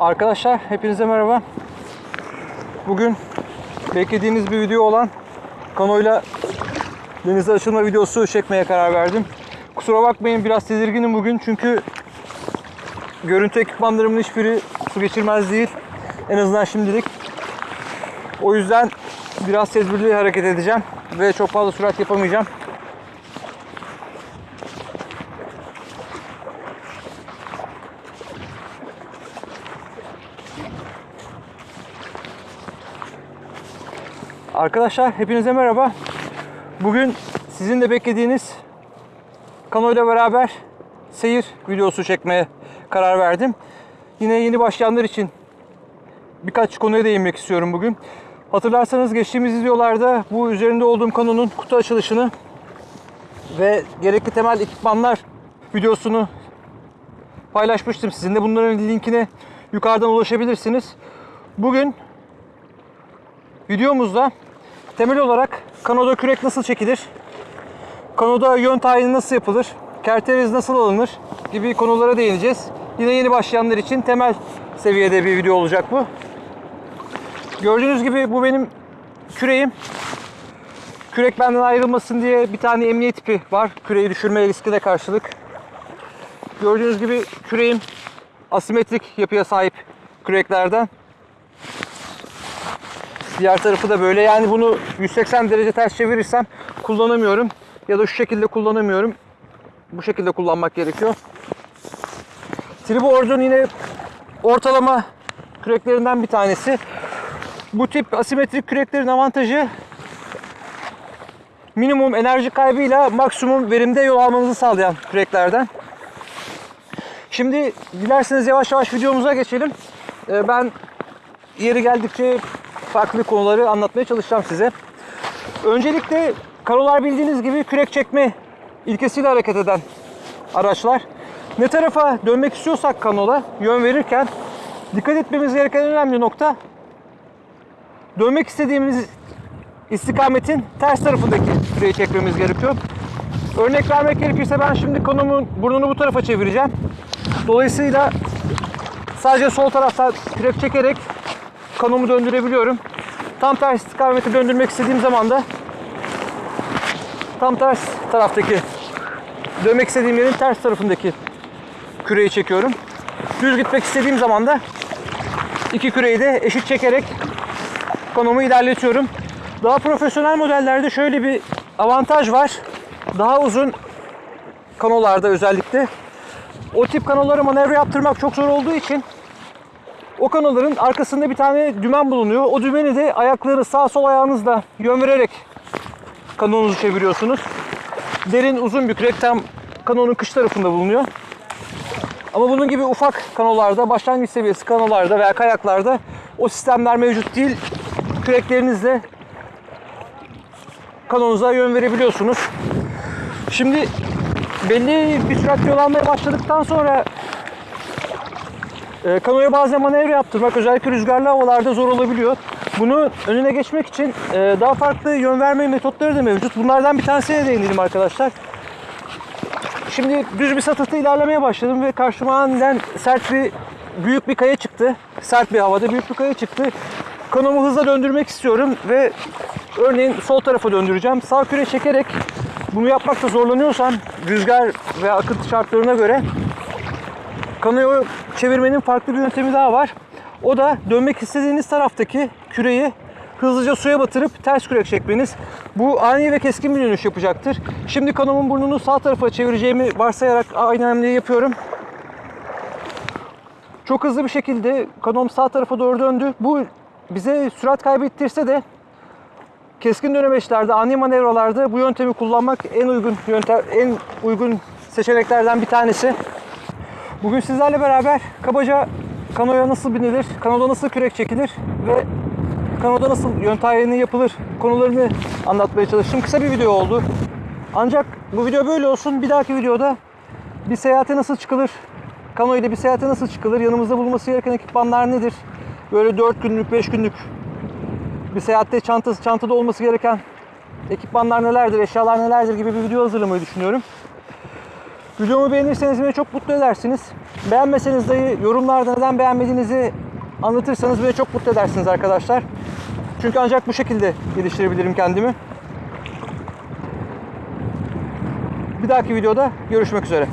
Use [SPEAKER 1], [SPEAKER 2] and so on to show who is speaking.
[SPEAKER 1] Arkadaşlar hepinize merhaba. Bugün beklediğiniz bir video olan kanoyla denize açılma videosu çekmeye karar verdim. Kusura bakmayın biraz tedirginim bugün çünkü görüntü ekipmanlarımın hiçbiri su geçirmez değil. En azından şimdilik. O yüzden biraz tedbirli hareket edeceğim ve çok fazla sürat yapamayacağım. Arkadaşlar hepinize merhaba. Bugün sizin de beklediğiniz Kano ile beraber seyir videosu çekmeye karar verdim. Yine yeni başlayanlar için birkaç konuya değinmek istiyorum bugün. Hatırlarsanız geçtiğimiz videolarda bu üzerinde olduğum kanonun kutu açılışını ve gerekli temel ekipmanlar videosunu paylaşmıştım sizinle. Bunların linkine yukarıdan ulaşabilirsiniz. Bugün videomuzda temel olarak kanoda kürek nasıl çekilir, kanoda yön tayini nasıl yapılır, kerteriz nasıl alınır gibi konulara değineceğiz. Yine yeni başlayanlar için temel seviyede bir video olacak bu. Gördüğünüz gibi bu benim küreğim. Kürek benden ayrılmasın diye bir tane emniyet ipi var. Küreği düşürme riskine karşılık. Gördüğünüz gibi küreğim asimetrik yapıya sahip küreklerden. Diğer tarafı da böyle. Yani bunu 180 derece ters çevirirsem kullanamıyorum. Ya da şu şekilde kullanamıyorum. Bu şekilde kullanmak gerekiyor. Triboard'un yine ortalama küreklerinden bir tanesi. Bu tip asimetrik küreklerin avantajı minimum enerji kaybıyla maksimum verimde yol almanızı sağlayan küreklerden. Şimdi dilerseniz yavaş yavaş videomuza geçelim. Ee, Ben yeri geldikçe farklı konuları anlatmaya çalışacağım size. Öncelikle kanolar bildiğiniz gibi kürek çekme ilkesiyle hareket eden araçlar. Ne tarafa dönmek istiyorsak kanola yön verirken dikkat etmemiz gereken en önemli nokta dönmek istediğimiz istikametin ters tarafındaki küreği çekmemiz gerekiyor. Örnek vermek gerekirse ben şimdi kanomun burnunu bu tarafa çevireceğim. Dolayısıyla sadece sol taraftan kürek çekerek kanomu döndürebiliyorum. Tam ters istikamete döndürmek istediğim zaman da tam ters taraftaki dönmek istediğim yerin ters tarafındaki küreği çekiyorum. Düz gitmek istediğim zaman da iki küreği de eşit çekerek kanomu ilerletiyorum. Daha profesyonel modellerde şöyle bir avantaj var. Daha uzun kanolarda özellikle o tip kanolara manevra yaptırmak çok zor olduğu için o kanoların arkasında bir tane dümen bulunuyor. O dümeni de ayakları sağ sol ayağınızla yön vererek kanonunuzu çeviriyorsunuz. Derin uzun bir kürek tam kanonun kış tarafında bulunuyor. Ama bunun gibi ufak kanolarda, başlangıç seviyesi kanolarda veya kayaklarda o sistemler mevcut değil. Küreklerinizle kanonuza yön verebiliyorsunuz. Şimdi belli bir sürat yol almaya başladıktan sonra e, kanoya bazen manevra yaptırmak özellikle rüzgarlı havalarda zor olabiliyor. Bunu önüne geçmek için e, daha farklı yön verme metotları da mevcut. Bunlardan bir tanesine değinelim arkadaşlar. Şimdi düz bir satırta ilerlemeye başladım ve karşıma aniden sert bir büyük bir kaya çıktı. Sert bir havada büyük bir kaya çıktı. Kanomu hızla döndürmek istiyorum ve örneğin sol tarafa döndüreceğim. Sağ küre çekerek bunu yapmakta zorlanıyorsam rüzgar ve akıntı şartlarına göre kanoyu çevirmenin farklı bir yöntemi daha var. O da dönmek istediğiniz taraftaki küreyi hızlıca suya batırıp ters kürek çekmeniz. Bu ani ve keskin bir dönüş yapacaktır. Şimdi kanomun burnunu sağ tarafa çevireceğimi varsayarak aynı hamleyi yapıyorum. Çok hızlı bir şekilde kanom sağ tarafa doğru döndü. Bu bize sürat kaybettirse de keskin dönemeçlerde, ani manevralarda bu yöntemi kullanmak en uygun yöntem, en uygun seçeneklerden bir tanesi. Bugün sizlerle beraber kabaca kanoya nasıl binilir, kanoda nasıl kürek çekilir ve kanoda nasıl yön tayini yapılır konularını anlatmaya çalıştım. Kısa bir video oldu. Ancak bu video böyle olsun. Bir dahaki videoda bir seyahate nasıl çıkılır, kano ile bir seyahate nasıl çıkılır, yanımızda bulunması gereken ekipmanlar nedir, böyle 4 günlük, 5 günlük bir seyahatte çantası, çantada olması gereken ekipmanlar nelerdir, eşyalar nelerdir gibi bir video hazırlamayı düşünüyorum. Videomu beğenirseniz beni çok mutlu edersiniz. Beğenmeseniz dahi yorumlarda neden beğenmediğinizi anlatırsanız beni çok mutlu edersiniz arkadaşlar. Çünkü ancak bu şekilde geliştirebilirim kendimi. Bir dahaki videoda görüşmek üzere.